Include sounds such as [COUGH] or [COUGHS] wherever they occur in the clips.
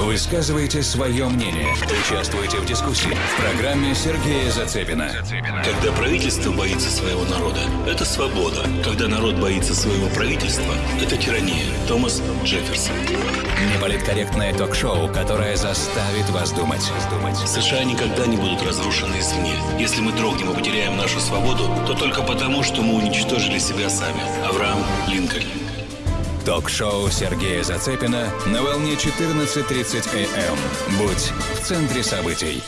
Высказывайте свое мнение. Участвуйте в дискуссии в программе Сергея Зацепина. Когда правительство боится своего народа, это свобода. Когда народ боится своего правительства, это тирания. Томас Джефферсон. Неполиткорректное ток-шоу, которое заставит вас думать. США никогда не будут разрушены извне. Если мы дрогнем и потеряем нашу свободу, то только потому, что мы уничтожили себя сами. Авраам Линкольн. Ток-шоу Сергея Зацепина на волне 14.30 АМ. Будь в центре событий.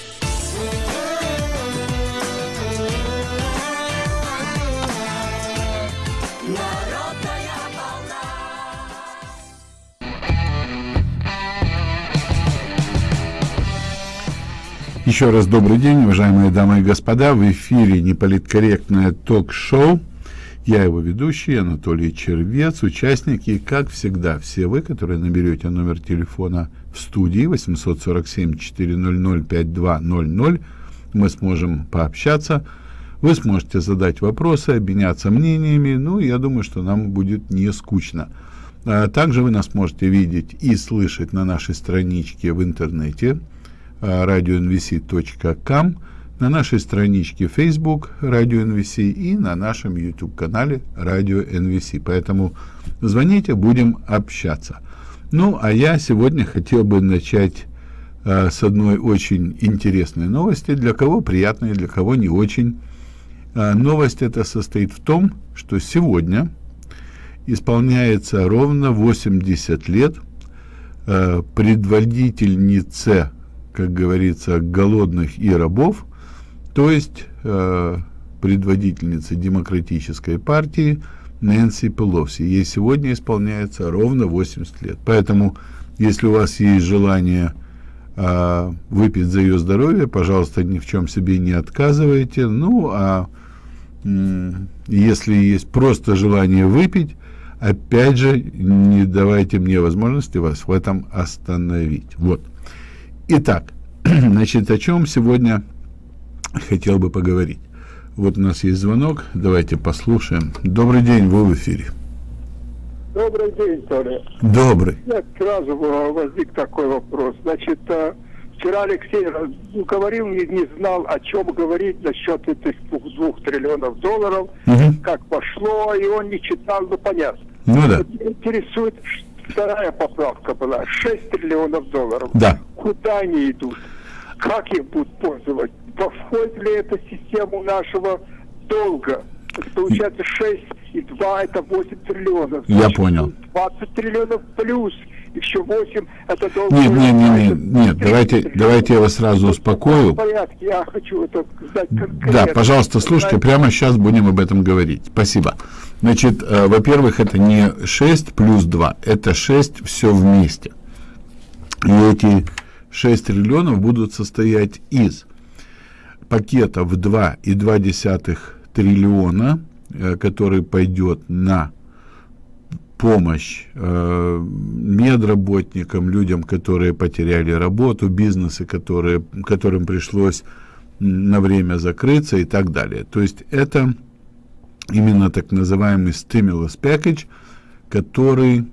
Еще раз добрый день, уважаемые дамы и господа. В эфире неполиткорректное ток-шоу. Я его ведущий, Анатолий Червец, участник. И, как всегда, все вы, которые наберете номер телефона в студии 847-400-5200, мы сможем пообщаться. Вы сможете задать вопросы, обменяться мнениями. Ну, я думаю, что нам будет не скучно. А также вы нас можете видеть и слышать на нашей страничке в интернете radionvc.com, на нашей страничке Facebook Radio NVC и на нашем YouTube-канале Radio NVC. Поэтому звоните, будем общаться. Ну, а я сегодня хотел бы начать э, с одной очень интересной новости. Для кого приятной, для кого не очень. Э, новость эта состоит в том, что сегодня исполняется ровно 80 лет э, предводительнице как говорится, голодных и рабов, то есть э, предводительница демократической партии Нэнси Пелоси. Ей сегодня исполняется ровно 80 лет. Поэтому, если у вас есть желание э, выпить за ее здоровье, пожалуйста, ни в чем себе не отказывайте. Ну, а э, если есть просто желание выпить, опять же, не давайте мне возможности вас в этом остановить. Вот. Итак, [CLEARS THROAT] значит, о чем сегодня хотел бы поговорить. Вот у нас есть звонок, давайте послушаем. Добрый день, вы в эфире. Добрый день, Толя. Добрый. Нет, сразу возник такой вопрос. Значит, э, вчера Алексей ну, говорил, не, не знал, о чем говорить насчет этих двух, двух триллионов долларов, угу. как пошло, и он не читал, ну понятно. Ну да. Интересует, вторая поправка была, 6 триллионов долларов. Да. Куда они идут? Как их будут пользовать? Входит ли это в систему нашего долга? Получается 6 и 2 это 8 триллионов. Я понял. 20 триллионов плюс еще 8 это долг. Нет, нет, нет, нет, нет, давайте, давайте я вас сразу успокою. В порядке, я хочу это знать конкретно. Да, пожалуйста, слушайте, прямо сейчас будем об этом говорить. Спасибо. Значит, э, во-первых, это не 6 плюс 2, это 6 все вместе. И эти 6 триллионов будут состоять из пакета в 2,2 триллиона, э, который пойдет на помощь э, медработникам, людям, которые потеряли работу, бизнесы, которые, которым пришлось на время закрыться и так далее. То есть это именно так называемый stimulus package, который,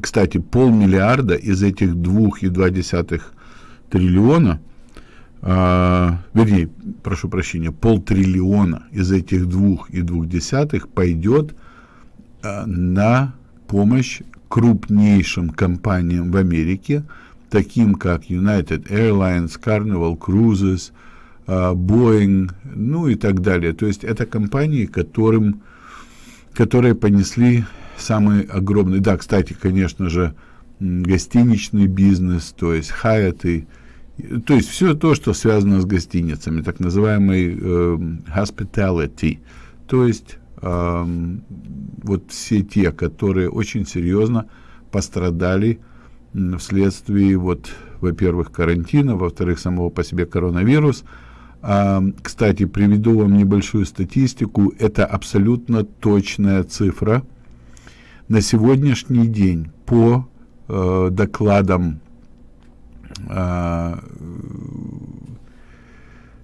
кстати, полмиллиарда из этих двух и два десятых триллиона, а, вернее, прошу прощения, полтриллиона из этих двух и двух десятых пойдет а, на помощь крупнейшим компаниям в Америке, таким как United Airlines, Carnival Cruises, а, Boeing, ну и так далее. То есть это компании, которым, которые понесли самый огромный, да, кстати, конечно же, гостиничный бизнес, то есть и то есть все то, что связано с гостиницами, так называемый э, hospitality, то есть э, вот все те, которые очень серьезно пострадали вследствие вот, во-первых, карантина, во-вторых, самого по себе коронавирус, а, кстати, приведу вам небольшую статистику. Это абсолютно точная цифра. На сегодняшний день по э, докладам, э,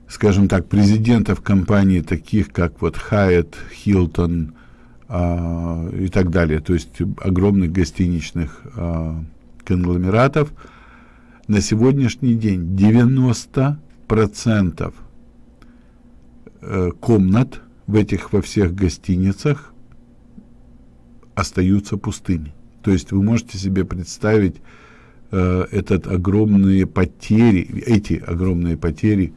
скажем так, президентов компаний, таких как вот Hyatt, Hilton э, и так далее, то есть огромных гостиничных э, конгломератов, на сегодняшний день 90% э, комнат в этих во всех гостиницах остаются пустыми. То есть вы можете себе представить э, этот огромные потери, эти огромные потери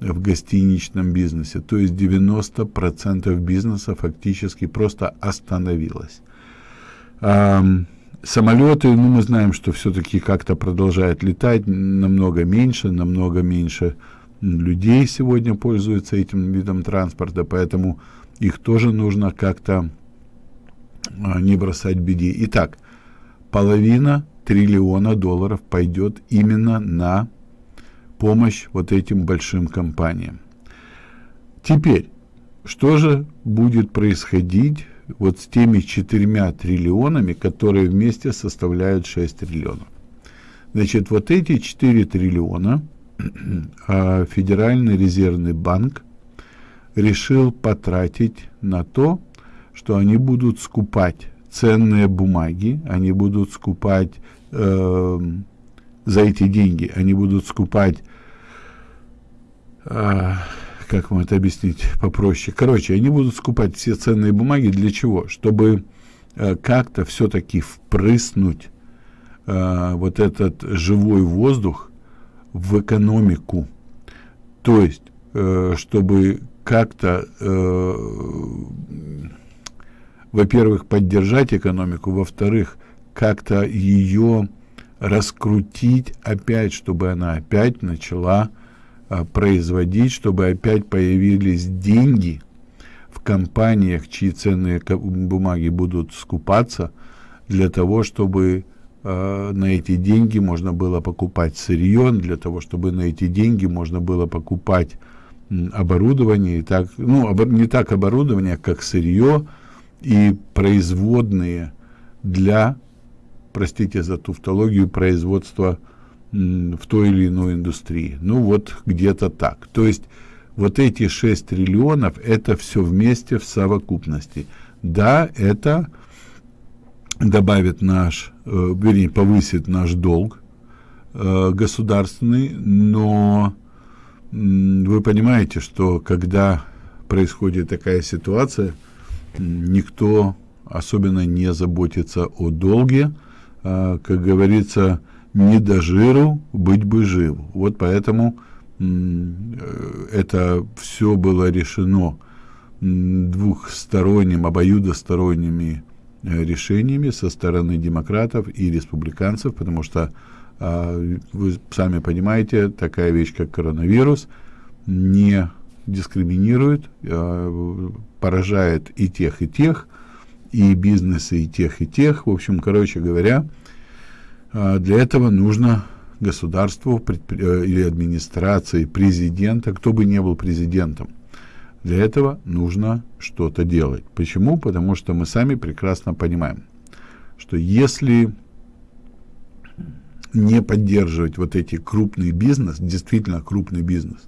в гостиничном бизнесе. То есть 90% бизнеса фактически просто остановилось. А, самолеты, ну мы знаем, что все-таки как-то продолжают летать, намного меньше, намного меньше людей сегодня пользуются этим видом транспорта, поэтому их тоже нужно как-то не бросать беде. Итак, половина триллиона долларов пойдет именно на помощь вот этим большим компаниям. Теперь, что же будет происходить вот с теми четырьмя триллионами, которые вместе составляют 6 триллионов? Значит, вот эти 4 триллиона [CLEARS THROAT] а Федеральный резервный банк решил потратить на то, что они будут скупать ценные бумаги, они будут скупать э, за эти деньги, они будут скупать а, как вам это объяснить попроще? Короче, они будут скупать все ценные бумаги для чего? Чтобы а, как-то все-таки впрыснуть а, вот этот живой воздух в экономику. То есть, э, чтобы как-то, э, во-первых, поддержать экономику, во-вторых, как-то ее раскрутить опять, чтобы она опять начала а, производить, чтобы опять появились деньги в компаниях, чьи ценные бумаги будут скупаться, для того, чтобы э, на эти деньги можно было покупать сырье, для того, чтобы на эти деньги можно было покупать оборудование, и так, ну, обор, не так оборудование, как сырье и производные для, простите за туфтологию, производства в той или иной индустрии. Ну вот где-то так. То есть вот эти 6 триллионов это все вместе в совокупности. Да, это добавит наш, э, вернее, повысит наш долг э, государственный, но вы понимаете, что когда происходит такая ситуация, никто особенно не заботится о долге. Э, как говорится, не до жиру, быть бы жив. Вот поэтому э, это все было решено двухсторонним, обоюдосторонними э, решениями со стороны демократов и республиканцев, потому что а, вы сами понимаете, такая вещь, как коронавирус, не дискриминирует, а, поражает и тех, и тех, и бизнесы, и тех, и тех. В общем, короче говоря, а, для этого нужно государству э, или администрации, президента, кто бы ни был президентом. Для этого нужно что-то делать. Почему? Потому что мы сами прекрасно понимаем, что если не поддерживать вот эти крупный бизнес, действительно крупный бизнес,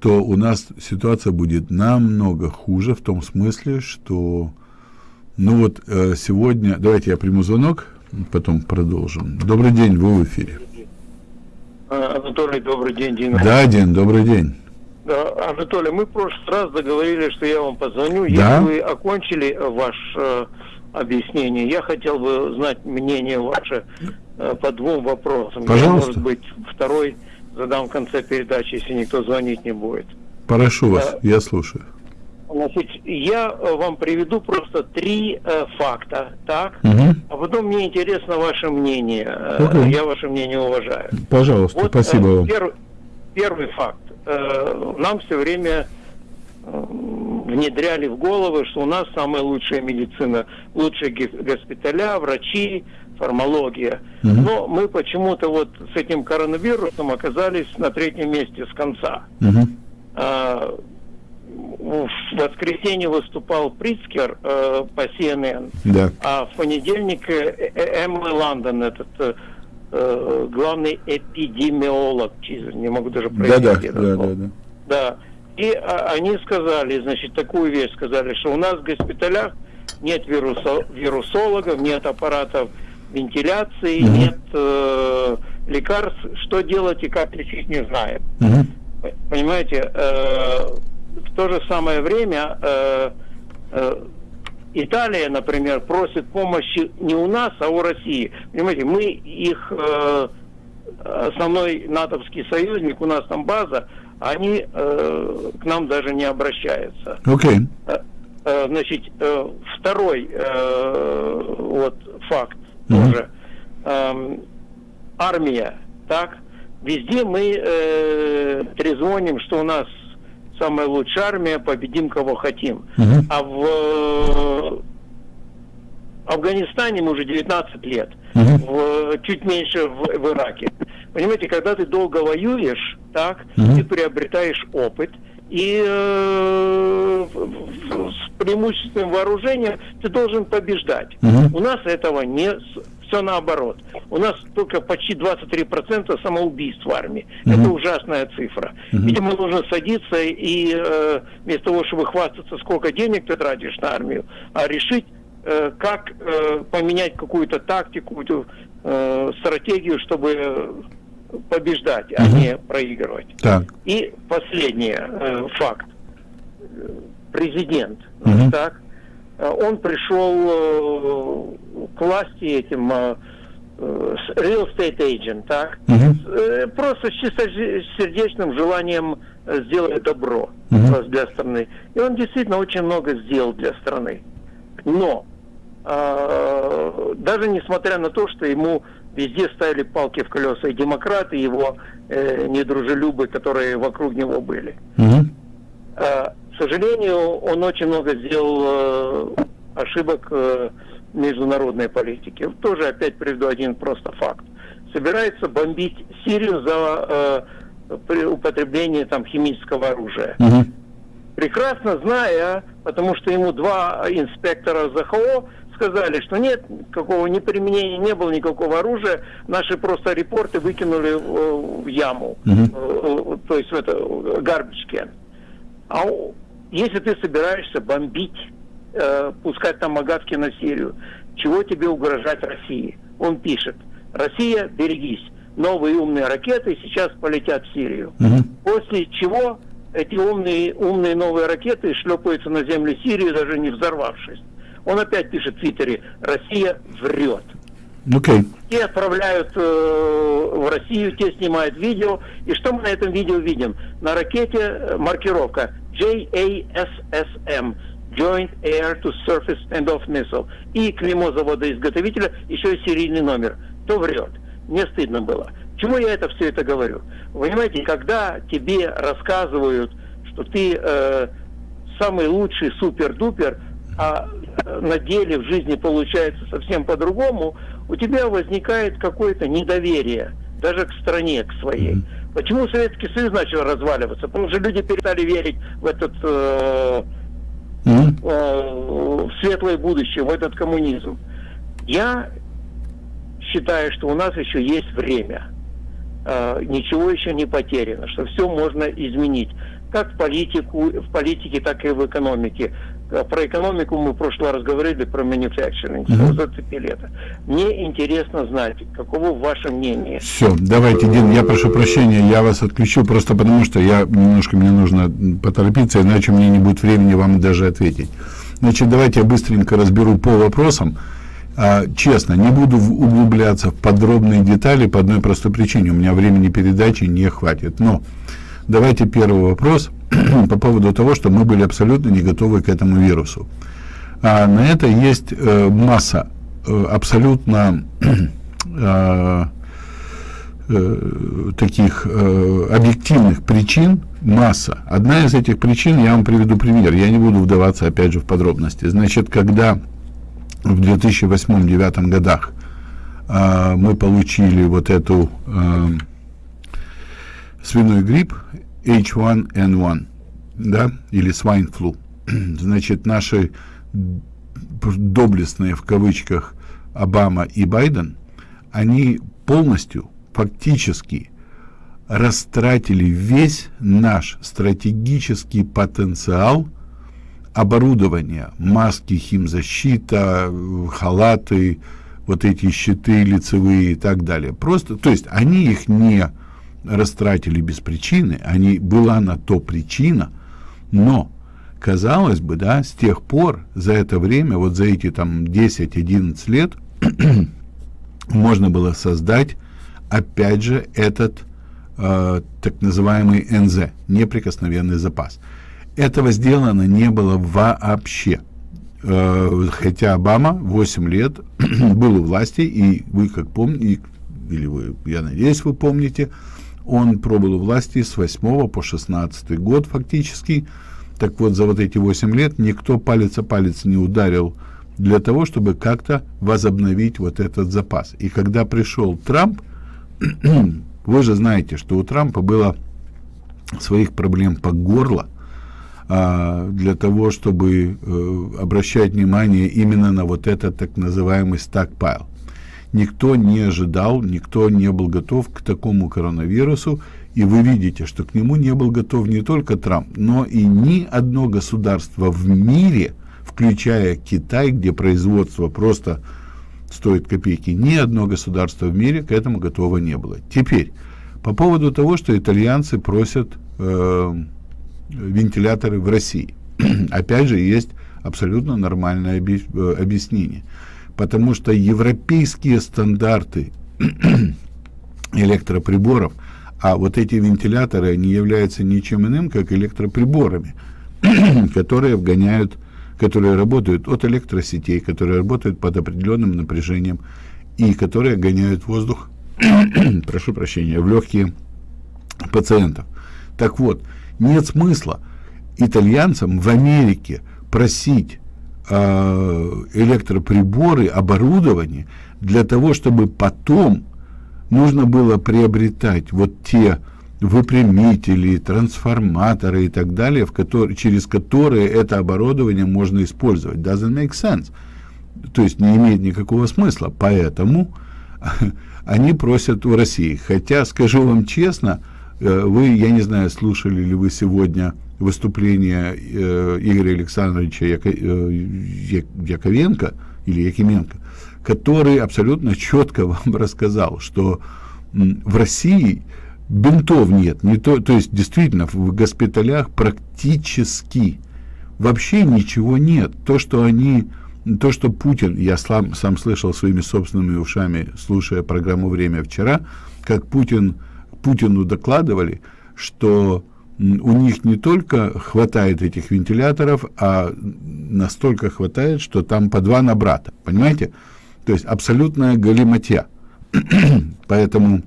то у нас ситуация будет намного хуже в том смысле, что, ну вот э, сегодня, давайте я приму звонок, потом продолжим. Добрый день, вы в эфире. А, Анатолий, добрый день, Дина. Да, Дин, добрый день. Да, Анатолий, мы в прошлый раз договорились, что я вам позвоню. Да? Если вы окончили ваше э, объяснение, я хотел бы знать мнение ваше э, по двум вопросам. Пожалуйста. Я, может быть, второй задам в конце передачи, если никто звонить не будет. Прошу вас, Да. я слушаю. Значит, я э, вам приведу просто три э, факта, так? Мгм. А потом мне интересно ваше мнение. Э, Окей. Я ваше мнение уважаю. Пожалуйста, Вот, спасибо э, вам. перв- первый факт. Э, нам все время э, внедряли в головы, что у нас самая лучшая медицина, лучшие госпиталя, врачи, фармология. Мгм. Но мы почему-то вот с этим коронавирусом оказались на третьем месте с конца. Мгм. А, в воскресенье выступал Прицкер э, по CNN, Да. а в понедельник э, э, Эмма Лондон, этот э, э, главный эпидемиолог, не могу даже Да, произнести да, да, слово. да, да. Да. И а, они сказали, значит, такую вещь сказали, что у нас в госпиталях нет вирусо- вирусологов, нет аппаратов вентиляции, угу. нет э, лекарств. Что делать и как лечить, не знаем. Угу. Понимаете, э, в то же самое время э, э, Италия, например, просит помощи не у нас, а у России. Понимаете, мы их э, основной натовский союзник, у нас там база, они э, к нам даже не обращаются. Okay. Э, э, значит, э, второй э, вот факт. Тоже. Э, армия, так? Везде мы э, трезвоним, что у нас самая лучшая армия, победим кого хотим. Mm-hmm. А в Афганистане мы уже 19 лет, Угу. в, чуть меньше в, в Ираке. Понимаете, когда ты долго воюешь, так, Угу. ты приобретаешь опыт, и э, с преимущественным вооружением ты должен побеждать. Угу. У нас этого не все наоборот. У нас только почти 23% самоубийств в армии. Мгм. Это ужасная цифра. Мгм. Видимо, нужно садиться и э, вместо того, чтобы хвастаться, сколько денег ты тратишь на армию, а решить, э, как э, поменять какую-то тактику, э, стратегию, чтобы побеждать, а не проигрывать. Так. И последний э, факт. Президент, Мгм. так, э, он пришел э, к власти этим э, real estate agent, так, э, просто с чистосердечным желанием э, сделать добро э, для страны. И он действительно очень много сделал для страны. Но даже несмотря на то, что ему везде ставили палки в колеса и демократы, и его э, недружелюбы, которые вокруг него были. Мгм. Э, К сожалению, он очень много сделал э, ошибок э, международной политике. Тоже опять приведу один просто факт. Собирается бомбить Сирию за э, при употребление там химического оружия. Мгм. Прекрасно зная, потому что ему два инспектора ЗХО сказали, что нет, какого ни применения не было никакого оружия, наши просто репорты выкинули в, в яму. Э, то есть в это can. А если ты собираешься бомбить, э, пускать там магатки на Сирию, чего тебе угрожать России? Он пишет, Россия, берегись, новые умные ракеты сейчас полетят в Сирию. Мгм. После чего эти умные, умные новые ракеты шлепаются на землю Сирии, даже не взорвавшись. Он опять пишет в Твиттере, Россия врет. Окей. Те отправляют э, в Россию, те снимают видео. И что мы на этом видео видим? На ракете э, маркировка JASSM Joint Air to Surface Standoff Missile. И клеймо завода-изготовителя, еще и серийный номер. Кто врет? Мне стыдно было. Чему я это все это говорю? Вы понимаете, когда тебе рассказывают, что ты э, самый лучший супер-дупер, а на деле в жизни получается совсем по-другому, у тебя возникает какое-то недоверие даже к стране, к своей. Почему Советский Союз начал разваливаться? Потому что люди перестали верить в этот э, Мгм. э, в светлое будущее, в этот коммунизм. Я считаю, что у нас еще есть время. Э, ничего еще не потеряно, что все можно изменить. Как в, политику, в политике, так и в экономике. Э, Про экономику мы в прошлый раз говорили, про manufacturing, Мгм. зацепили это. Мне интересно знать, каково ваше мнение. Все, давайте, Дин, я прошу прощения, я вас отключу, просто потому что я немножко, мне нужно поторопиться, иначе меня не будет времени вам даже ответить. Значит, давайте я быстренько разберу по вопросам. А, честно, не буду углубляться в подробные детали по одной простой причине. У меня времени передачи не хватит. Но давайте первый вопрос по поводу того, что мы были абсолютно не готовы к этому вирусу. А на это есть э, масса э, абсолютно э, [CLEARS THROAT] э, таких э, объективных причин масса. Одна из этих причин, я вам приведу пример, я не буду вдаваться опять же в подробности. Значит, когда в 2008-2009 годах э, мы получили вот эту э, свиной грипп H1N1, да, или swine flu, [CLEARS THROAT] значит, наши доблестные в кавычках Обама и Байден, они полностью, фактически растратили весь наш стратегический потенциал оборудования, маски, химзащита, халаты, вот эти щиты лицевые и так далее. Просто, то есть они их не растратили без причины, они, была на то причина, но, казалось бы, да, с тех пор, за это время, вот за эти там 10-11 лет, [CLEARS THROAT] можно было создать, опять же, этот э, так называемый НЗ, неприкосновенный запас. Этого сделано не было вообще. Э, хотя Обама 8 лет [CLEARS THROAT] был у власти, и вы как помните, или вы, я надеюсь, вы помните, он пробыл у власти с 8 по 16 год фактически. Так вот, за вот эти 8 лет никто палец о палец не ударил для того, чтобы как-то возобновить вот этот запас. И когда пришел Трамп, [CLEARS THROAT] вы же знаете, что у Трампа было своих проблем по горло, а, для того, чтобы э, обращать внимание именно на вот этот так называемый стакпайл. Никто не ожидал, никто не был готов к такому коронавирусу, и вы видите, что к нему не был готов не только Трамп, но и ни одно государство в мире, включая Китай, где производство просто стоит копейки, ни одно государство в мире к этому готово не было. Теперь, по поводу того, что итальянцы просят э, вентиляторы в России. [CLEARS THROAT] Опять же, есть абсолютно нормальное э, объяснение. Потому что европейские стандарты [CLEARS THROAT] электроприборов, а вот эти вентиляторы, они являются ничем иным, как электроприборами, [CLEARS THROAT] которые вгоняют, которые работают от электросетей, которые работают под определенным напряжением и которые гоняют воздух, [CLEARS THROAT] прошу прощения, в легкие пациентов. Так вот, нет смысла итальянцам в Америке просить электроприборы, оборудование для того, чтобы потом нужно было приобретать вот те выпрямители, трансформаторы и так далее, в которые, через которые это оборудование можно использовать. Doesn't make sense. То есть не имеет никакого смысла. Поэтому [LAUGHS] они просят у России. Хотя, скажу вам честно, Э, вы, я не знаю, слушали ли вы сегодня выступление э, Игоря Александровича э, Яковенко или Якименко, который абсолютно четко [LAUGHS] вам рассказал, что в России бинтов нет, не то, то есть действительно в госпиталях практически вообще ничего нет. То, что они, то, что Путин, я сам, сам слышал своими собственными ушами, слушая программу «Время» вчера, как Путин Путину докладывали, что у них не только хватает этих вентиляторов, а настолько хватает, что там по два на брата. Понимаете? То есть абсолютная галиматья. [CLEARS THROAT] Поэтому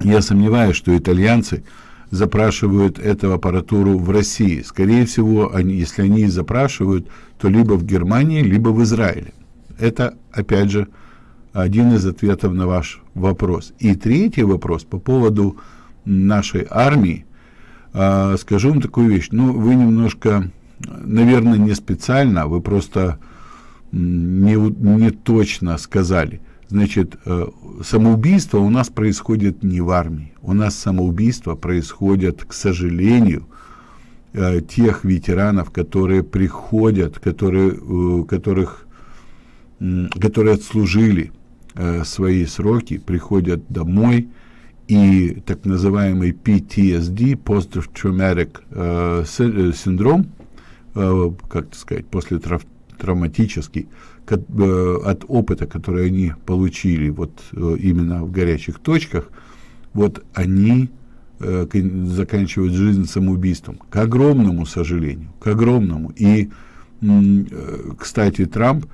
я сомневаюсь, что итальянцы запрашивают эту аппаратуру в России. Скорее всего, они, если они запрашивают, то либо в Германии, либо в Израиле. Это, опять же, один из ответов на ваш вопрос. И третий вопрос по поводу нашей армии. А, скажу вам такую вещь. Ну, вы немножко, наверное, не специально, вы просто не, не точно сказали. Значит, э, самоубийство у нас происходит не в армии. У нас самоубийство происходит, к сожалению, э, тех ветеранов, которые приходят, которые, э, которых, которые отслужили э, свои сроки, приходят домой, и так называемый PTSD, Post-Traumatic э, э, синдром, э, как сказать, после трав травматический, э, от опыта, который они получили вот э, именно в горячих точках, вот они э, заканчивают жизнь самоубийством. К огромному сожалению, к огромному. И, э, кстати, Трамп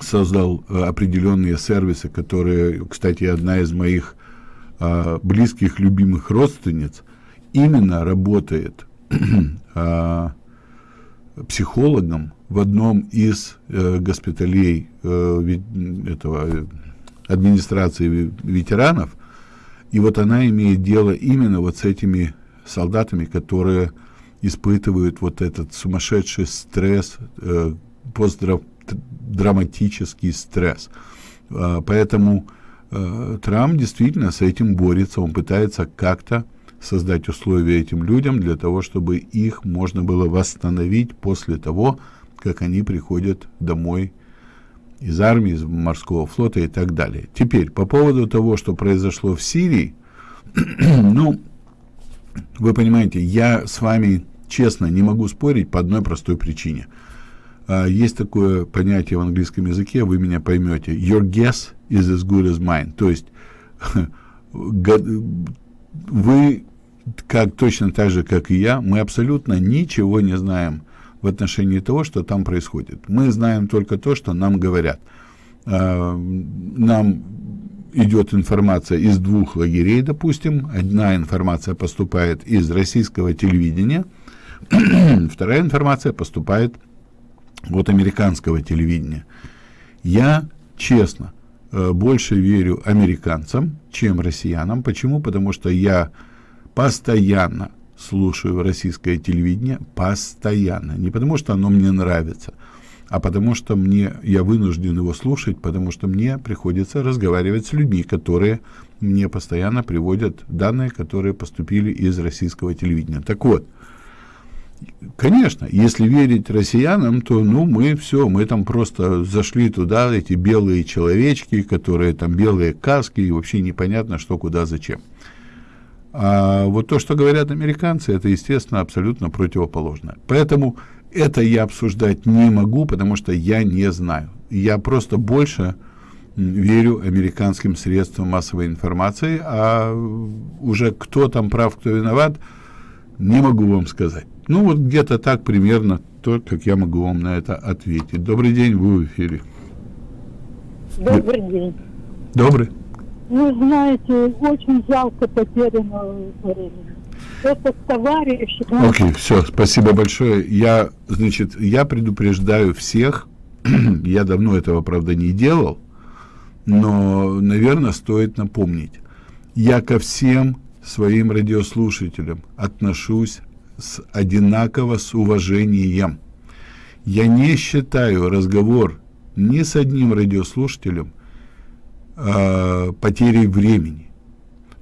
создал э, определенные сервисы, которые, кстати, одна из моих э, близких, любимых родственниц именно работает э, [CLEARS THROAT] психологом в одном из э, госпиталей э, этого администрации ветеранов, и вот она имеет дело именно вот с этими солдатами, которые испытывают вот этот сумасшедший стресс, э, постдрав драматический стресс. А, поэтому э, Трамп действительно с этим борется, он пытается как-то создать условия этим людям для того, чтобы их можно было восстановить после того, как они приходят домой из армии, из морского флота и так далее. Теперь, по поводу того, что произошло в Сирии, [CLEARS THROAT] ну, вы понимаете, я с вами, честно, не могу спорить по одной простой причине. А, есть такое понятие в английском языке, вы меня поймете. Your guess is as good as mine. То есть, [LAUGHS] вы, как точно так же, как и я, мы абсолютно ничего не знаем в отношении того, что там происходит. Мы знаем только то, что нам говорят. А, нам идет информация из двух лагерей, допустим. Одна информация поступает из российского телевидения, [CLEARS THROAT] вторая информация поступает от американского телевидения. Я, честно, больше верю американцам, чем россиянам. Почему? Потому что я постоянно слушаю российское телевидение, постоянно. Не потому что оно мне нравится, а потому что мне, я вынужден его слушать, потому что мне приходится разговаривать с людьми, которые мне постоянно приводят данные, которые поступили из российского телевидения. Так вот, конечно, если верить россиянам, то ну мы все, мы там просто зашли туда, эти белые человечки, которые там белые каски, и вообще непонятно, что, куда, зачем. А вот то, что говорят американцы, это, естественно, абсолютно противоположно. Поэтому это я обсуждать не могу, потому что я не знаю. Я просто больше верю американским средствам массовой информации, а уже кто там прав, кто виноват, не могу вам сказать. Ну, вот где-то так примерно то, как я могу вам на это ответить. Добрый день, вы в эфире. Добрый день. Добрый. Вы знаете, очень жалко потерянного времени это товарищ. Окей, okay, все, спасибо большое. Я, значит, я предупреждаю всех, [CLEARS THROAT] я давно этого, правда, не делал, но, наверное, стоит напомнить. Я ко всем своим радиослушателям отношусь с одинаково с уважением. Я не считаю разговор ни с одним радиослушателем э, потерей времени.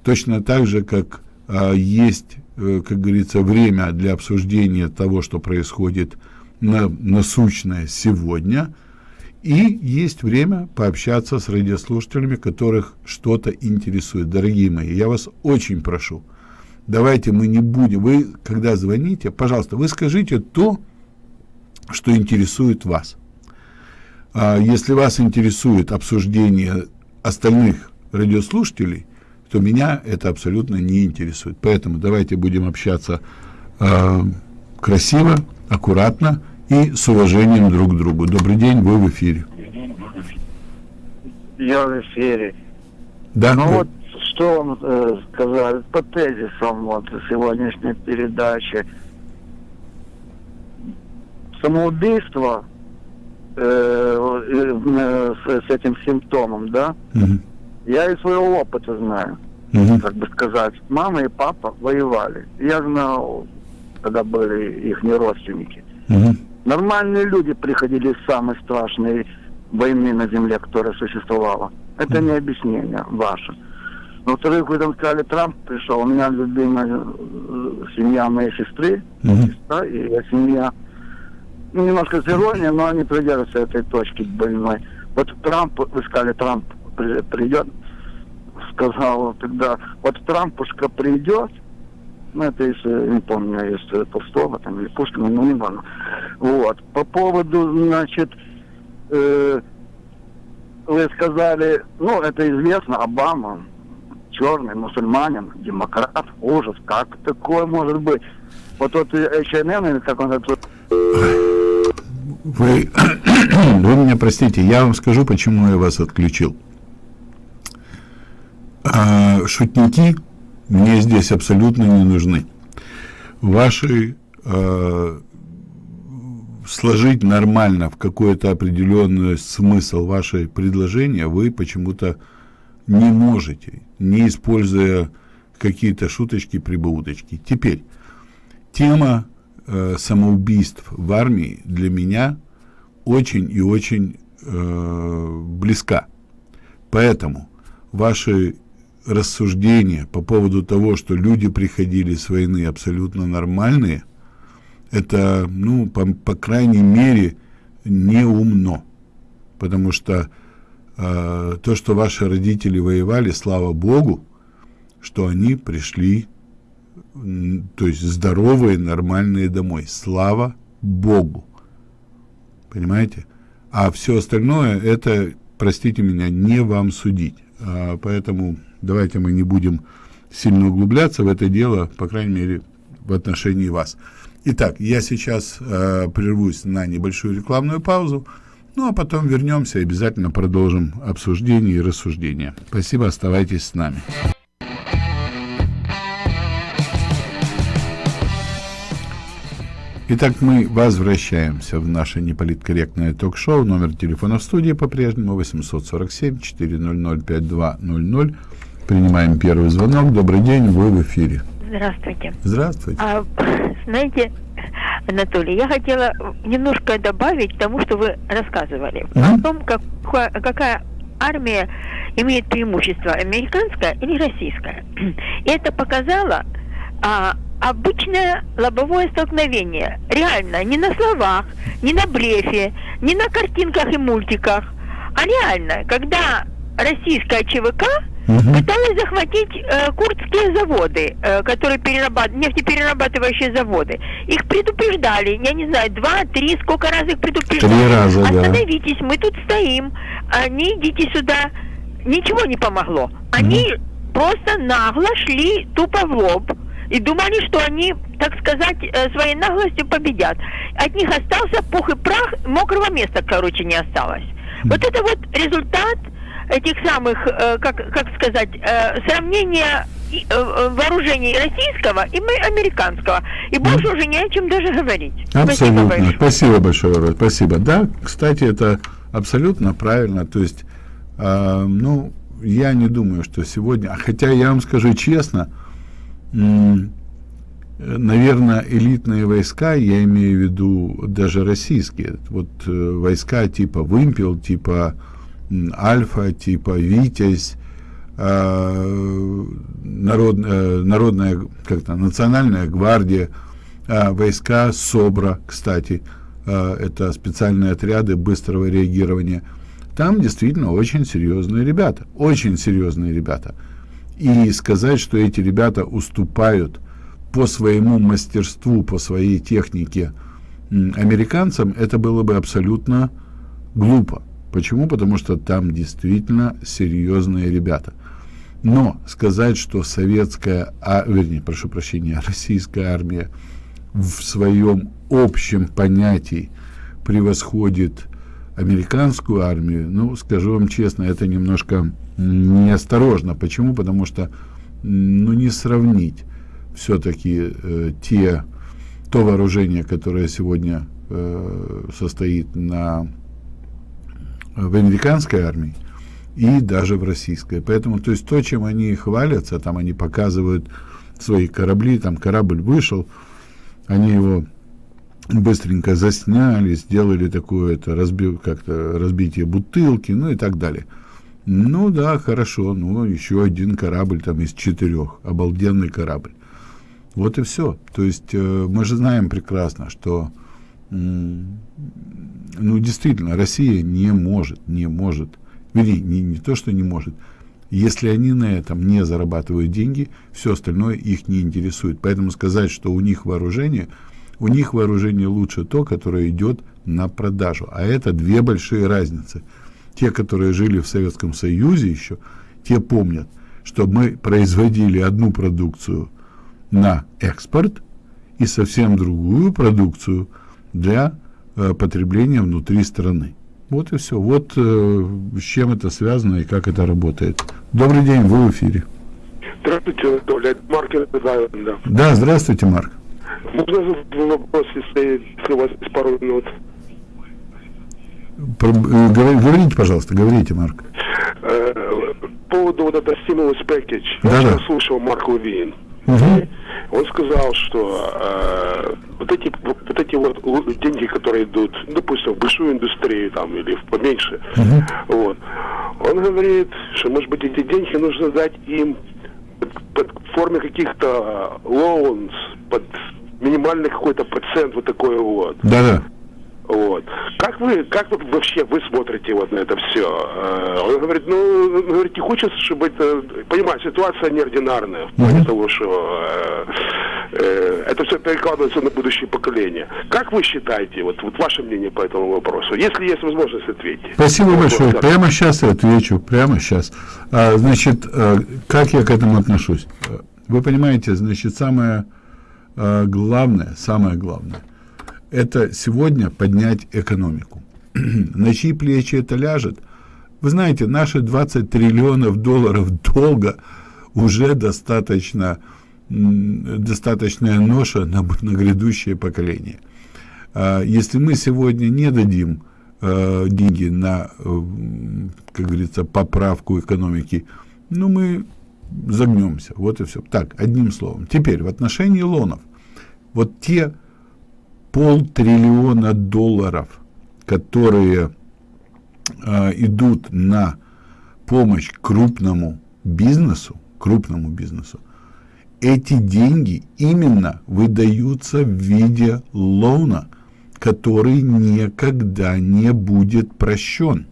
Точно так же, как э, есть Э, как говорится, время для обсуждения того, что происходит на, насущное сегодня, и есть время пообщаться с радиослушателями, которых что-то интересует. Дорогие мои, я вас очень прошу, давайте мы не будем, вы, когда звоните, пожалуйста, вы скажите то, что интересует вас. А если вас интересует обсуждение остальных радиослушателей, то меня это абсолютно не интересует. Поэтому давайте будем общаться э, красиво, аккуратно и с уважением друг к другу. Добрый день, вы в эфире. Я в эфире. Да. Ну вы... вот что вам э, сказать по тезисам вот сегодняшней передачи. Самоубийство э, э, с, с этим симптомом, да? Угу. Я из своего опыта знаю угу. как бы сказать, мама и папа воевали. Я знал, когда были их родственники. Угу. Нормальные люди приходили из самой страшной войны на земле, которая существовала. Это не объяснение ваше. Во-вторых, вы там сказали, Трамп пришел. У меня любимая э, семья моей сестры, угу. сестра и я семья. Ну, немножко с иронией, но они придерживаются этой точки больной. Вот Трамп, вы сказали, Трамп придет, сказал тогда, вот Трампушка придет, ну, это если, не помню, есть Толстого там или Пушкина, ну, не важно. Вот. По поводу, значит, э, вы сказали, ну, это известно, Обама, черный, мусульманин, демократ, ужас, как такое может быть? Вот тот H&M, или как он это... Вы, [COUGHS] вы меня простите, я вам скажу, почему я вас отключил. А шутники мне здесь абсолютно не нужны. Ваши э, сложить нормально в какой-то определенный смысл ваше предложения вы почему-то не можете, не используя какие-то шуточки, прибауточки. Теперь, тема э, самоубийств в армии для меня очень и очень э, близка. Поэтому ваши рассуждения по поводу того, что люди приходили с войны абсолютно нормальные, это, ну, по, по крайней мере, неумно. потому что э, то, что ваши родители воевали, слава Богу, что они пришли, то есть здоровые, нормальные домой. Слава Богу. Понимаете? А все остальное, это, простите меня, не вам судить. А, поэтому давайте мы не будем сильно углубляться в это дело, по крайней мере, в отношении вас. Итак, я сейчас э, прервусь на небольшую рекламную паузу, ну а потом вернемся и обязательно продолжим обсуждение и рассуждение. Спасибо, оставайтесь с нами. Итак, мы возвращаемся в наше неполиткорректное ток-шоу. Номер телефона в студии по-прежнему 847-400-5200. Принимаем первый звонок. Добрый день, вы в эфире. Здравствуйте. Здравствуйте. А, знаете, Анатолий, я хотела немножко добавить к тому, что вы рассказывали. Мгм. О том, как, какая армия имеет преимущество, американская или российская. И это показало а, обычное лобовое столкновение. Реально, не на словах, не на блефе, не на картинках и мультиках, а реально, когда российская ЧВК Мгм. пыталась захватить э, курдские заводы, э, которые перерабатывают, нефтеперерабатывающие заводы. Их предупреждали, я не знаю, два, три, сколько раз их предупреждали. Три раза, да. Остановитесь, мы тут стоим, а не идите сюда. Ничего не помогло. Они просто нагло шли тупо в лоб и думали, что они, так сказать, э, своей наглостью победят. От них остался пух и прах, мокрого места, короче, не осталось. Вот это вот результат этих самых, э, как, как сказать, э, сравнения и, э, э, вооружений российского и мы- американского. И больше уже не о чем даже говорить. Спасибо Абсолютно. большое. Спасибо большое. Спасибо. Да, кстати, это абсолютно правильно. То есть, а, ну, я не думаю, что сегодня... а Хотя я вам скажу честно, э, наверное, элитные войска, я имею в виду даже российские, вот э, войска типа «Вымпел», типа «Альфа», типа «Витязь», э, народ, э, народная, как-то, национальная гвардия, а, войска СОБРа, кстати, а, это специальные отряды быстрого реагирования. Там действительно очень серьезные ребята, очень серьезные ребята. И сказать, что эти ребята уступают по своему мастерству, по своей технике американцам, это было бы абсолютно глупо. Почему? Потому что там действительно серьезные ребята. Но сказать, что советская, а, вернее, прошу прощения, [LAUGHS] российская армия в своем общем понятии превосходит американскую армию, ну, скажу вам честно, это немножко неосторожно. Почему? Потому что, ну, не сравнить все-таки э, те, то вооружение, которое сегодня э, состоит на, в американской армии, и даже в российской. Поэтому, то есть то, чем они хвалятся, там они показывают свои корабли, там корабль вышел, они его быстренько засняли, сделали такое это разби, как-то разбитие бутылки, ну и так далее. Ну да, хорошо, ну еще один корабль там из четырех, обалденный корабль. Вот и все. То есть э, мы же знаем прекрасно, что ну действительно Россия не может, не может, вернее, не, не то, что не может, если они на этом не зарабатывают деньги, все остальное их не интересует. Поэтому сказать, что у них вооружение, у них вооружение лучше то, которое идет на продажу. А это две большие разницы. Те, которые жили в Советском Союзе еще, те помнят, что мы производили одну продукцию на экспорт и совсем другую продукцию для э, потребления внутри страны. Вот и все. Вот э, с чем это связано и как это работает. Добрый день, вы в эфире. Здравствуйте, Анатолий. Это Марк Айленда. Да, здравствуйте, Марк. Можно вопрос, если, если у вас есть пару минут? Про- э, говори- говорите, пожалуйста, говорите, Марк. Э, По поводу вот этого stimulus package. Да-да. Я слушал Марк Левин. Мгм. Он сказал, что э, вот эти вот эти вот деньги, которые идут, допустим, в большую индустрию там или в поменьше, вот, он говорит, что может быть эти деньги нужно дать им под, под форме каких-то loans, под минимальный какой-то процент, вот такой вот. Да-да. Вот. Как вы, как вот вообще вы смотрите вот на это все? Он говорит, ну, он говорит, не хочется, чтобы это, понимаю, ситуация неординарная, в плане mm-hmm. того, что э, э, это все перекладывается на будущее поколение. Как вы считаете, вот, вот ваше мнение по этому вопросу, если есть возможность ответить? Спасибо вот, большое. Вот, прямо сейчас отвечу, прямо сейчас. А, значит, а, как я к этому отношусь? Вы понимаете, значит, самое а, главное, самое главное – это сегодня поднять экономику. [CLEARS THROAT] На чьи плечи это ляжет? Вы знаете, наши 20 триллионов долларов долга уже достаточно, достаточная ноша на, на грядущее поколение. А если мы сегодня не дадим э, деньги на, э, как говорится, поправку экономики, ну, мы загнемся. Вот и все. Так, одним словом. Теперь, в отношении лонов. Вот те полтриллиона долларов, которые э, идут на помощь крупному бизнесу, крупному бизнесу, эти деньги именно выдаются в виде лоуна, который никогда не будет прощен.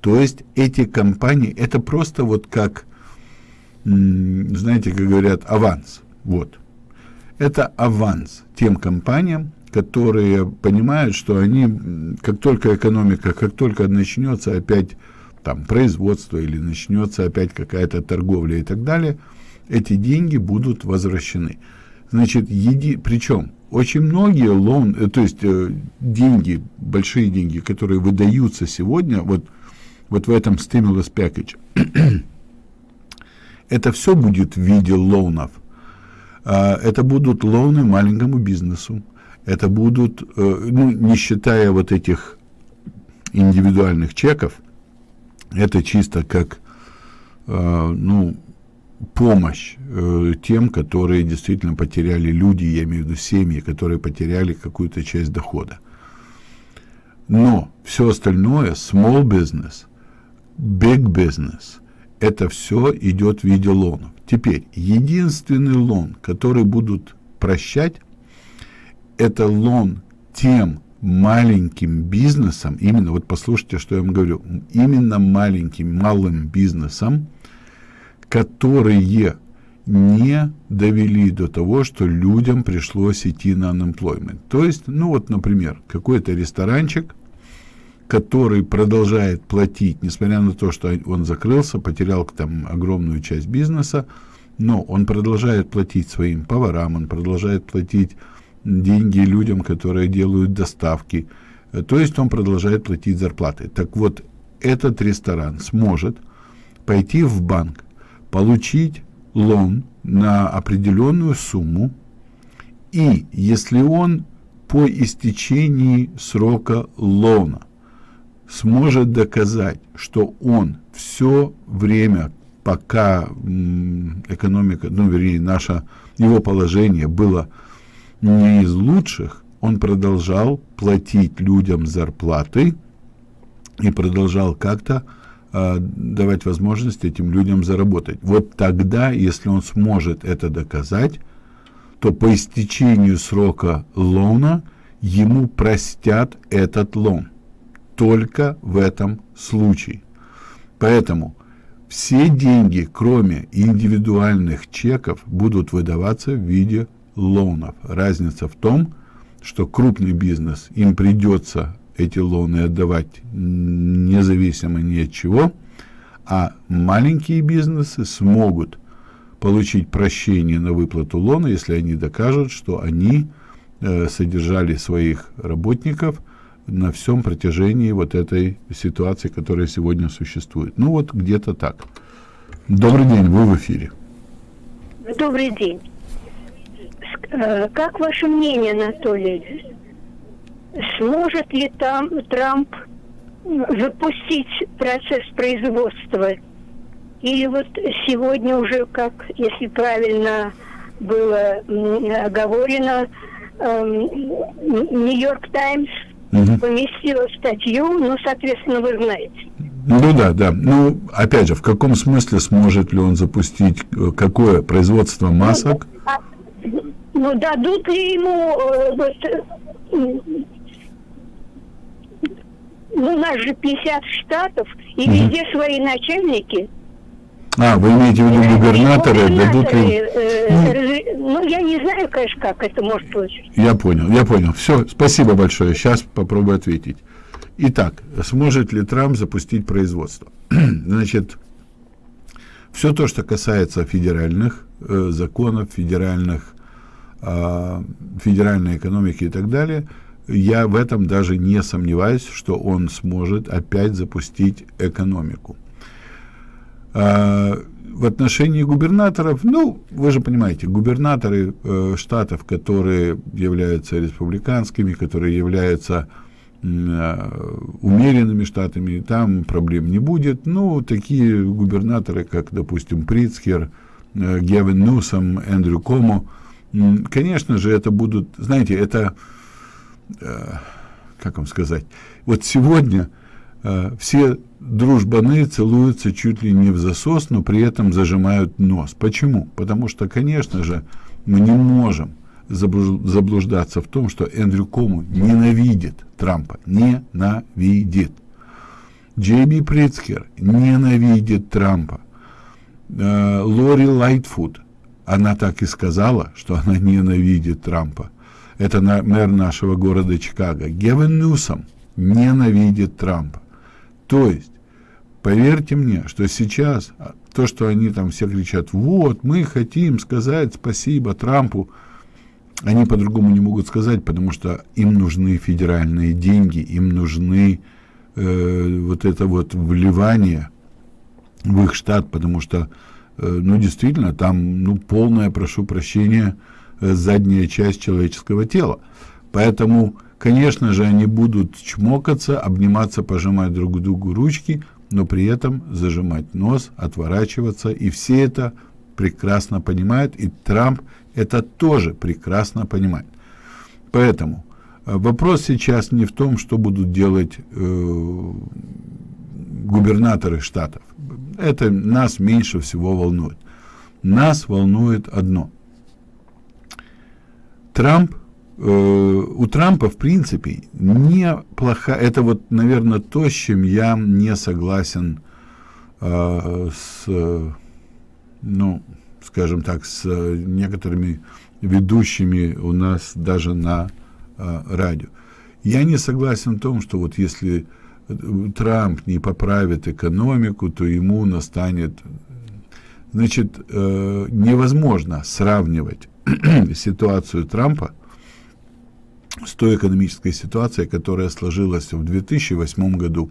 То есть эти компании, это просто вот как, знаете, как говорят, аванс. Вот. Это аванс тем компаниям, которые понимают, что они, как только экономика, как только начнется опять там производство или начнется опять какая-то торговля и так далее, эти деньги будут возвращены. Значит, еди, причем очень многие лон, э, то есть э, деньги, большие деньги, которые выдаются сегодня, вот, вот в этом stimulus [CLEARS THROAT] package, это все будет в виде лоунов. А, это будут лоуны маленькому бизнесу, это будут, э, ну, не считая вот этих индивидуальных чеков, это чисто как, э, ну, помощь э, тем, которые действительно потеряли люди, я имею в виду семьи, которые потеряли какую-то часть дохода. Но все остальное, small business, big business, это все идет в виде лонов. Теперь, единственный лон, который будут прощать, это лон тем маленьким бизнесам, именно, вот послушайте, что я вам говорю, именно маленьким, малым бизнесам, которые не довели до того, что людям пришлось идти на unemployment. То есть, ну вот, например, какой-то ресторанчик, который продолжает платить, несмотря на то, что он закрылся, потерял там огромную часть бизнеса, но он продолжает платить своим поварам, он продолжает платить деньги людям, которые делают доставки. То есть он продолжает платить зарплаты. Так вот, этот ресторан сможет пойти в банк, получить лон на определенную сумму, и если он по истечении срока лона сможет доказать, что он все время, пока экономика, ну, вернее, наше, его положение было не из лучших, он продолжал платить людям зарплаты и продолжал как-то э, давать возможность этим людям заработать. Вот тогда, если он сможет это доказать, то по истечению срока лона ему простят этот лон. Только в этом случае. Поэтому все деньги, кроме индивидуальных чеков, будут выдаваться в виде лонов. Разница в том, что крупный бизнес, им придется эти лоны отдавать независимо ни от чего, а маленькие бизнесы смогут получить прощение на выплату лона, если они докажут, что они э, содержали своих работников на всем протяжении вот этой ситуации, которая сегодня существует. Ну вот где-то так. Добрый день, вы в эфире. Добрый день. Э, как ваше мнение, Анатолий? Сможет ли там Трамп запустить процесс производства? Или вот сегодня уже, как, если правильно было оговорено, Нью-Йорк Таймс поместила статью, ну, соответственно, вы знаете. Ну да, да. Ну, опять же, в каком смысле сможет ли он запустить э, какое производство масок? Ну, ну, дадут ли ему э, вот, ну, у нас же 50 штатов, и везде свои начальники. А, вы имеете в виду губернаторы, дадут ли... э, разре- ну, я не знаю, конечно, как это может получиться. Я понял, я понял. Все, спасибо большое. Сейчас попробую ответить. Итак, сможет ли Трамп запустить производство? [CLEARS THROAT] Значит, все то, что касается федеральных э, законов, федеральных, э, федеральной экономики и так далее, я в этом даже не сомневаюсь, что он сможет опять запустить экономику. А, в отношении губернаторов, ну, вы же понимаете, губернаторы э, штатов, которые являются республиканскими, которые являются э, умеренными штатами, там проблем не будет. Ну, такие губернаторы, как, допустим, Прицкер, э, Гевин Ньюсом, Эндрю Комо, м, конечно же, это будут, знаете, это, э, как вам сказать, вот сегодня э, все дружбаны целуются чуть ли не в засос, но при этом зажимают нос. Почему? Потому что, конечно же, мы не можем забл- заблуждаться в том, что Эндрю Кому ненавидит Трампа. Ненавидит. Джей Би Прицкер ненавидит Трампа. Э, Лори Лайтфуд, она так и сказала, что она ненавидит Трампа. Это на- мэр нашего города Чикаго. Гевин Ньюсом ненавидит Трампа. То есть, поверьте мне, что сейчас а, то, что они там все кричат, вот, мы хотим сказать спасибо Трампу, они по-другому не могут сказать, потому что им нужны федеральные деньги, им нужны э, вот это вот вливание в их штат, потому что, ну, действительно, там, ну, полная, прошу прощения, э, задняя часть человеческого тела. Поэтому, конечно же, они будут чмокаться, обниматься, пожимать друг другу ручки, но при этом зажимать нос, отворачиваться, и все это прекрасно понимают, и Трамп это тоже прекрасно понимает. Поэтому э, вопрос сейчас не в том, что будут делать э, губернаторы штатов. Это нас меньше всего волнует. Нас волнует одно. Трамп, э, у Трампа, в принципе, неплохая, это вот, наверное, то, с чем я не согласен э, с, э, ну, скажем так, с некоторыми ведущими у нас даже на э, радио. Я не согласен в том, что вот если Трамп не поправит экономику, то ему настанет... Значит, э, невозможно сравнивать [CLEARS THROAT] ситуацию Трампа с той экономической ситуацией, которая сложилась в 2008 году,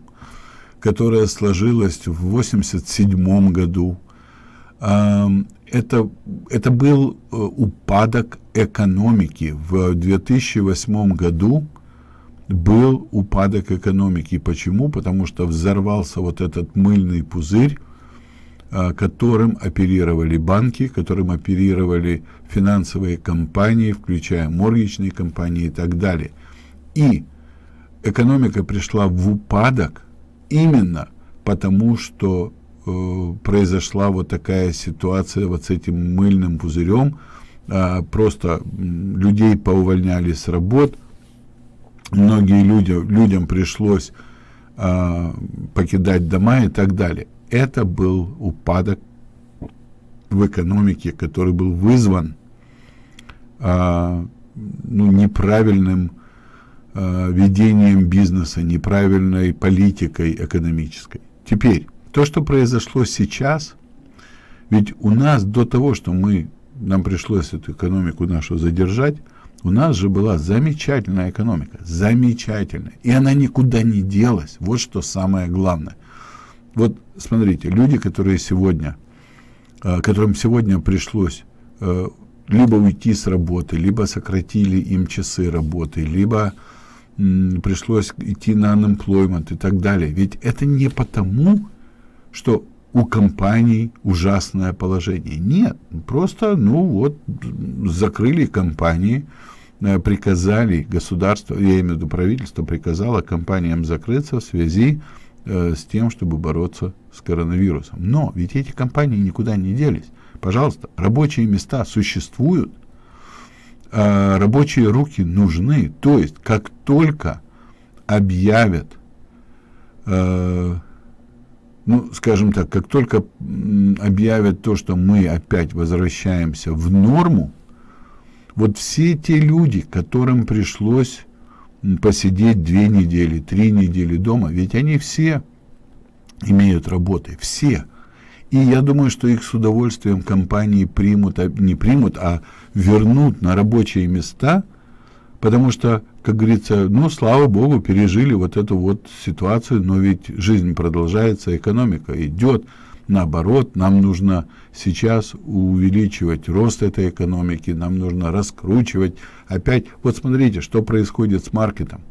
которая сложилась в 1987 году. Это, это был э, упадок экономики. В 2008 году был упадок экономики. Почему? Потому что взорвался вот этот мыльный пузырь, а, которым оперировали банки, которым оперировали финансовые компании, включая моргичные компании и так далее. И экономика пришла в упадок именно потому, что э, произошла вот такая ситуация вот с этим мыльным пузырем. Э, просто людей поувольняли с работ, многие люди, людям пришлось э, покидать дома и так далее. Это был упадок в экономике, который был вызван э, ну, неправильным э, ведением бизнеса, неправильной политикой экономической. Теперь, то, что произошло сейчас, ведь у нас до того, что мы, нам пришлось эту экономику нашу задержать, у нас же была замечательная экономика, замечательная, и она никуда не делась, вот что самое главное. Вот смотрите, люди, которые сегодня, э, которым сегодня пришлось э, либо уйти с работы, либо сократили им часы работы, либо пришлось идти на unemployment и так далее. Ведь это не потому, что у компаний ужасное положение. Нет, просто, ну вот, закрыли компании, э, приказали государство, я имею в виду правительство, приказало компаниям закрыться в связи э, с тем, чтобы бороться с коронавирусом. Но ведь эти компании никуда не делись. Пожалуйста, рабочие места существуют, э, рабочие руки нужны. То есть, как только объявят э, ну, скажем так, как только объявят то, что мы опять возвращаемся в норму, вот все те люди, которым пришлось посидеть две недели, три недели дома, ведь они все имеют работы, все. И я думаю, что их с удовольствием компании примут, а, не примут, а вернут на рабочие места, потому что, как говорится, ну, слава богу, пережили вот эту вот ситуацию, но ведь жизнь продолжается, экономика идет, наоборот, нам нужно сейчас увеличивать рост этой экономики, нам нужно раскручивать опять. Вот смотрите, что происходит с маркетом.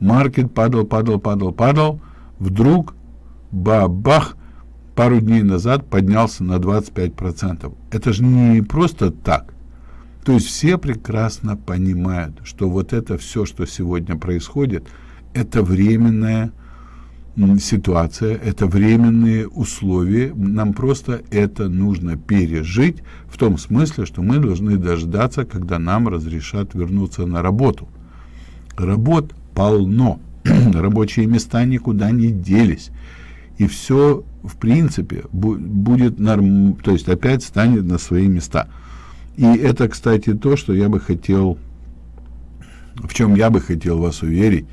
Маркет падал, падал, падал, падал, вдруг бабах, пару дней назад поднялся на 25%. Это же не просто так. То есть все прекрасно понимают, что вот это все, что сегодня происходит, это временная ситуация, это временные условия. Нам просто это нужно пережить в том смысле, что мы должны дождаться, когда нам разрешат вернуться на работу. Работ полно, [CLEARS THROAT] рабочие места никуда не делись и все, в принципе, будет норм, то есть опять станет на свои места. И это, кстати, то, что я бы хотел, в чем я бы хотел вас уверить,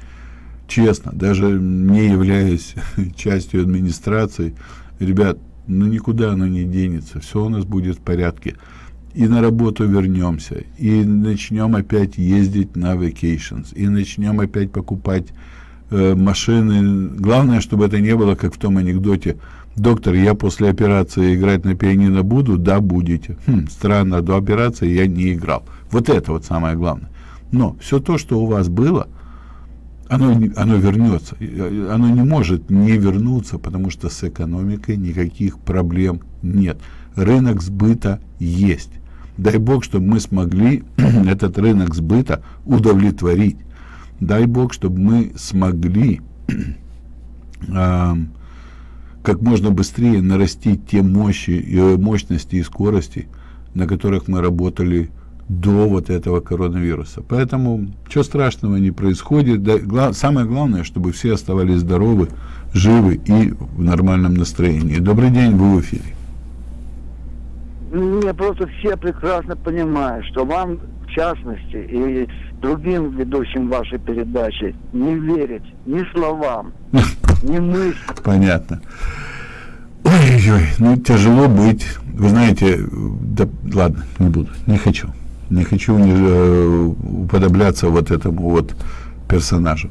честно, даже не являясь [LAUGHS] частью администрации, ребят, ну никуда оно не денется, все у нас будет в порядке. И на работу вернемся, и начнем опять ездить на vacations, и начнем опять покупать э, машины. Главное, чтобы это не было, как в том анекдоте. Доктор, я после операции играть на пианино буду? Да, будете. Хм, странно, до операции я не играл. Вот это вот самое главное. Но все то, что у вас было, оно, оно вернется. Оно не может не вернуться, потому что с экономикой никаких проблем нет. Рынок сбыта есть. Дай бог, чтобы мы смогли [CLEARS THROAT] этот рынок сбыта удовлетворить. Дай Бог, чтобы мы смогли [CLEARS THROAT] э, как можно быстрее нарастить те мощи, и мощности и скорости, на которых мы работали до вот этого коронавируса. Поэтому ничего страшного не происходит. Да, гла самое главное, чтобы все оставались здоровы, живы и в нормальном настроении. Добрый день, вы в эфире. Не, просто все прекрасно понимают, что вам частности и другим ведущим вашей передачи не верить ни словам, [LAUGHS] ни мыслям. Понятно. Ой-ой, ну тяжело быть. Вы знаете, да ладно, не буду, не хочу. Не хочу не, э, уподобляться вот этому вот персонажу.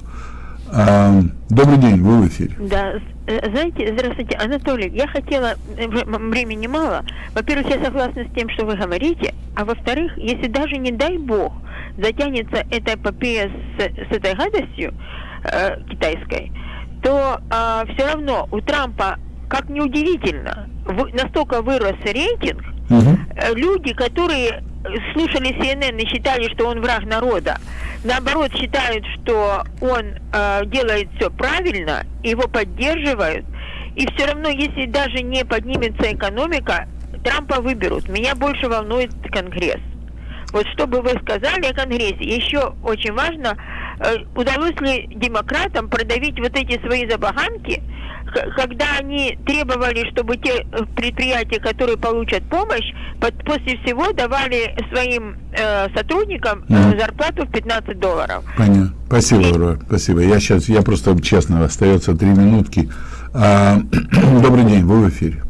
А, добрый день, вы в эфире. Да, э, знаете, здравствуйте, Анатолий, я хотела, э, времени мало, во-первых, я согласна с тем, что вы говорите, а во-вторых, если даже не дай бог затянется эта эпопея с, с этой гадостью э, китайской, то э, все равно у Трампа, как неудивительно, в, настолько вырос рейтинг, э, люди, которые слушали CNN и считали, что он враг народа, наоборот считают, что он э, делает все правильно, его поддерживают, и все равно, если даже не поднимется экономика, Трампа выберут. Меня больше волнует Конгресс. Вот что бы вы сказали о Конгрессе? Еще очень важно, э, удалось ли демократам продавить вот эти свои забаганки, когда они требовали, чтобы те э, предприятия, которые получат помощь, после всего давали своим э, сотрудникам э, зарплату в 15 долларов. Понятно. Спасибо, И... спасибо. Я сейчас, я просто честно, остается три минутки. А, [CLEARS THROAT] добрый день, вы в эфире.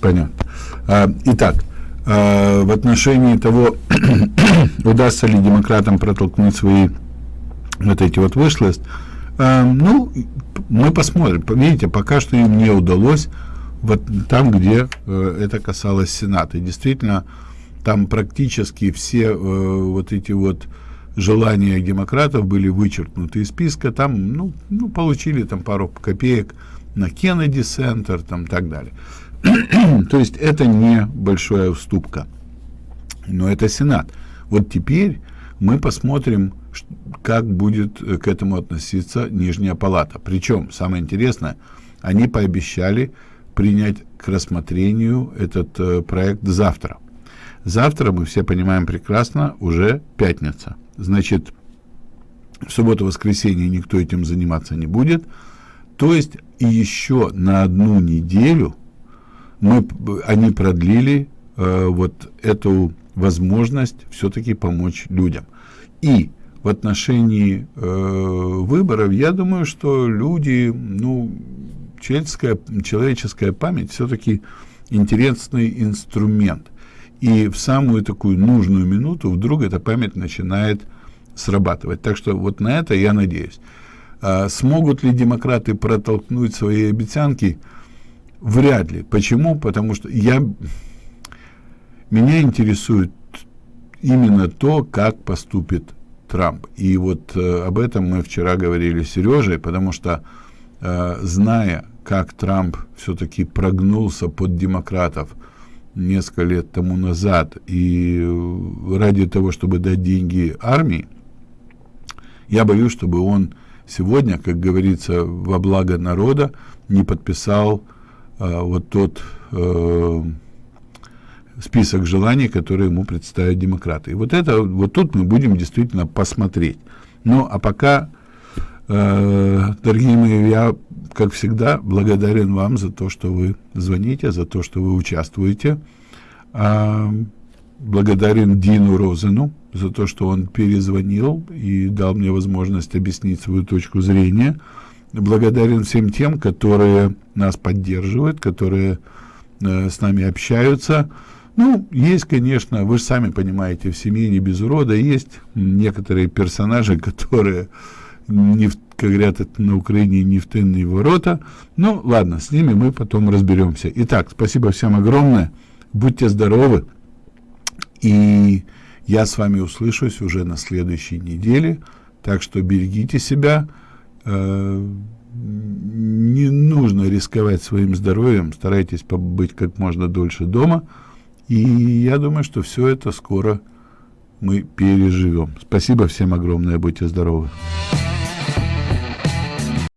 Понятно. А, итак, а, в отношении того, [CLEARS THROAT] удастся ли демократам протолкнуть свои вот эти вот вышлость, а, ну, мы посмотрим. Видите, пока что им не удалось вот там, где э, это касалось Сената. И действительно, там практически все э, вот эти вот желания демократов были вычеркнуты из списка. Там, ну, ну получили там пару копеек на Кеннеди Центр, там так далее. [CLEARS THROAT] То есть это не большая уступка, но это Сенат. Вот теперь мы посмотрим, как будет э, к этому относиться Нижняя Палата. Причем, самое интересное, они пообещали принять к рассмотрению этот э, проект завтра. Завтра, мы все понимаем прекрасно, уже пятница. Значит, В субботу-воскресенье никто этим заниматься не будет. То есть еще на одну неделю мы, они продлили э, вот эту возможность все-таки помочь людям. И в отношении э, выборов, я думаю, что люди, ну, человеческая, человеческая память все-таки интересный инструмент. И в самую такую нужную минуту вдруг эта память начинает срабатывать. Так что вот на это я надеюсь. А смогут ли демократы протолкнуть свои обещанки? Вряд ли. Почему? Потому что я, меня интересует именно то, как поступит Трамп. И вот э, об этом мы вчера говорили с Сережей, потому что, э, зная, как Трамп все-таки прогнулся под демократов несколько лет тому назад, и э, ради того, чтобы дать деньги армии, я боюсь, чтобы он сегодня, как говорится, во благо народа не подписал э, вот тот э, список желаний, которые ему представят демократы. И вот это, вот тут мы будем действительно посмотреть. Ну, а пока, э, дорогие мои, я, как всегда, благодарен вам за то, что вы звоните, за то, что вы участвуете. Э, благодарен Дину Розену за то, что он перезвонил и дал мне возможность объяснить свою точку зрения. Благодарен всем тем, которые нас поддерживают, которые э, с нами общаются. Ну, есть, конечно, вы же сами понимаете, в семье не без урода есть некоторые персонажи, которые, не в, как говорят это на Украине, не в тынные ворота. Ну, ладно, с ними мы потом разберемся. Итак, спасибо всем огромное. Будьте здоровы. И я с вами услышусь уже на следующей неделе. Так что берегите себя. Э, не нужно рисковать своим здоровьем. Старайтесь побыть как можно дольше дома. И я думаю, что все это скоро мы переживем. Спасибо всем огромное. Будьте здоровы.